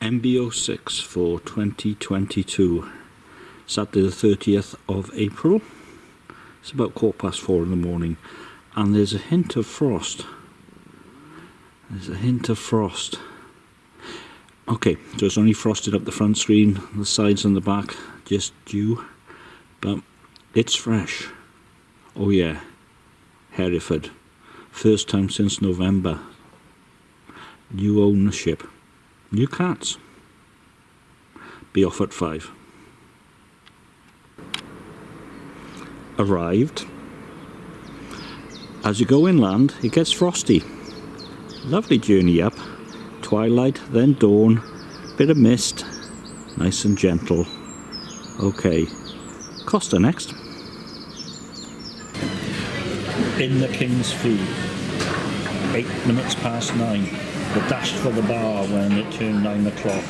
MB06 for 2022 Saturday the 30th of April. It's about quarter past four in the morning. And there's a hint of frost. There's a hint of frost. Okay so it's only frosted up the front screen the sides and the back just dew. But it's fresh. Oh yeah. Hereford. First time since November. New ownership new cats. Be off at five. Arrived. As you go inland it gets frosty. Lovely journey up. Twilight then dawn. Bit of mist. Nice and gentle. Okay. Costa next. In the King's Fee. Eight minutes past nine we dashed for the bar when it turned nine o'clock.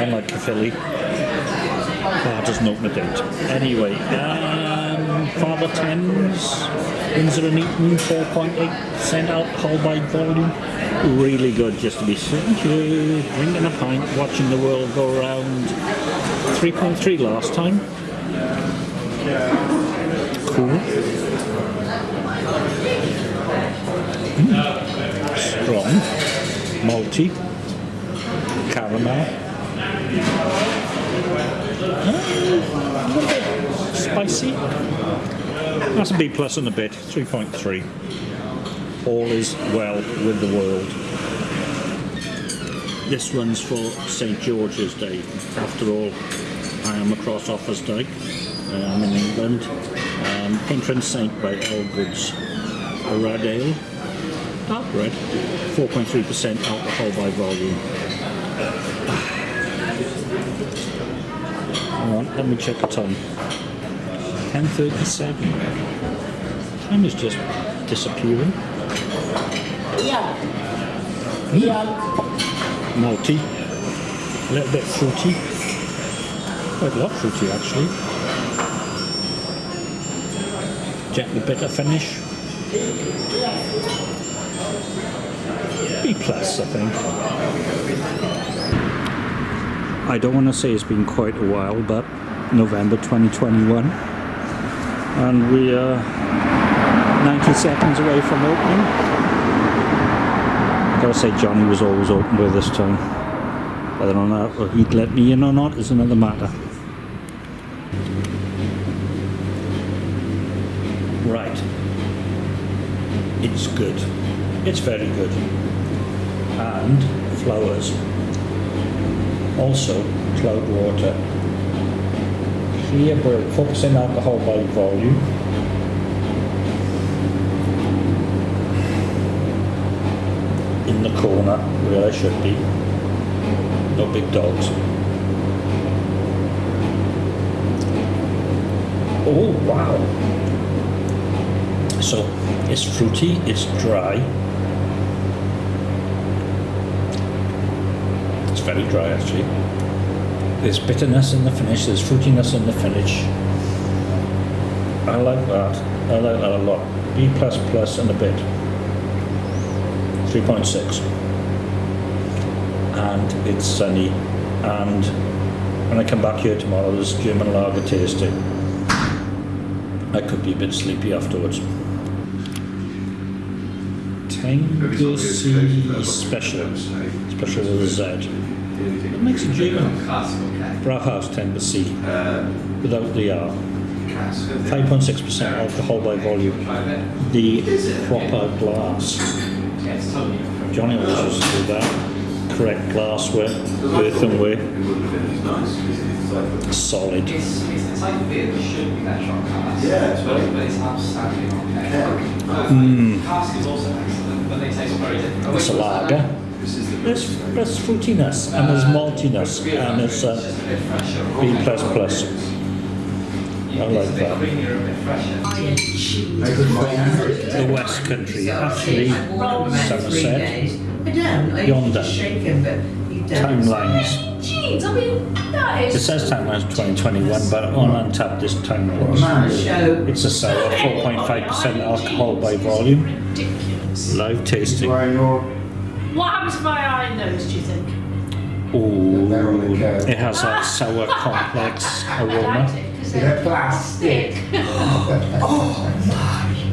Unlike Caerphilly, bar doesn't open a date. Anyway, um, Father Thames, Windsor and Eton, 4.8% alcohol by volume. Really good just to be sitting here, drinking a pint, watching the world go around. 3.3 last time. Cool. Mm strong, malty, caramel, uh, spicy. That's a B plus and a bit, 3.3. All is well with the world. This one's for St George's Day. After all, I am across Offa's Dyke. I am in England. Um, Patron Saint by Elgood's. A red ale dark red, 4.3% alcohol by volume. Alright, let me check the time. 10.37. Time is just disappearing. Yeah. Mm. Yeah. Malty. A little bit fruity. Quite a lot fruity actually. Gently bitter finish. Plus, I think. I don't want to say it's been quite a while, but November 2021, and we are 90 seconds away from opening. I gotta say, Johnny was always open with this time. Whether or not he'd let me in or not is another matter. Right. It's good. It's very good and flowers. Also Cloudwater. Clear brew, 4% alcohol by volume. In the corner where I should be. No big dogs. Oh wow. So it's fruity, it's dry, very dry actually. There's bitterness in the finish, there's fruitiness in the finish. I like that. I like that a lot. B plus plus and a bit. 3.6. And it's sunny. And when I come back here tomorrow, there's German lager tasting. I could be a bit sleepy afterwards. Tango Special. Special with a Z. It makes a German Brauhaus Tegernsee without the R. 5.6% alcohol by volume. The proper glass. Johnny always used to do that. Correct glassware, earthenware. Solid. Mmm. It's a lager there's, there's fruitiness and there's maltiness and there's uh, B++. I like that. The West Country, actually Somerset, yonder, timelines. It says timelines 2021, but on Untappd this time was. It's a sour, 4.5% alcohol by volume. Live tasting. What happens if I iron those, do you think? Ooh, it has that sour complex I aroma. liked it, 'cause They're they're plastic.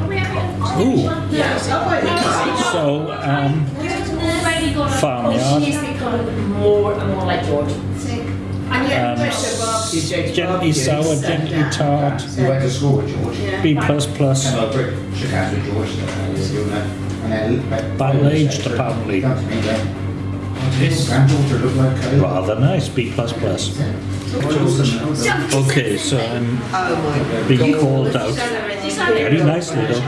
Are we having Ooh. Yes, I might be So, um, already got a farmyard, She's becoming more and more like George. And yet, Um, Bristol barbecue, Jake's gently barbecue, sour, sat gently down. tart, He went to school with George. Yeah. B plus plus. And I Brick shook hands with George. he was doing that. And then. Barrel aged, apparently. Come to me, going, "Oh, does your granddaughter look like Kayla?" Rather nice, B plus plus. Okay, so I'm Oh being called out very nicely though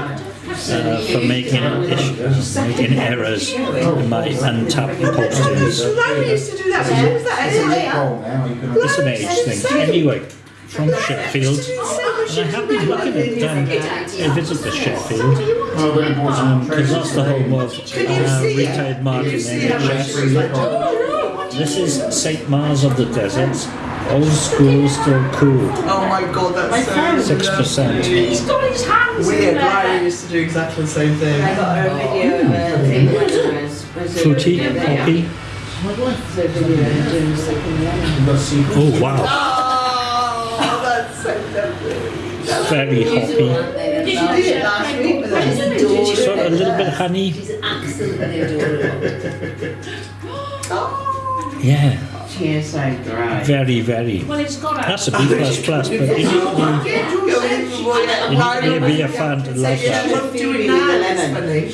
uh, for making ish, making errors in my Untappd postings. Larry used to do that. When was that? It's Isn't it? loophole now, you can- It's an age thing. Anyway, from Sheffield, and I have been looking at um, a visit to Sheffield Oh, but it bought some because that's the home of Can you uh, retired Martin Can you see it? NHS. This is St Mars of the Deserts. Old school, still cool. Oh my god, that's my so Six percent. He's got his hands in weird. Larry used to do exactly the same thing. I got her a video of a thing when I was. was it- Fruity, Yeah. hoppy. So video of doing something wrong. You've got secret- Oh wow, Oh, that's so lovely. very hoppy. Did you Did it last week, but then Did it's you- adorable. Sort of a little bit of honey. She's absolutely adorable. Oh. Yeah, She is very, very. Well, it's got a... That's a B plus plus, but you need to Go in, boy, You need to be a fan to like Yeah, that.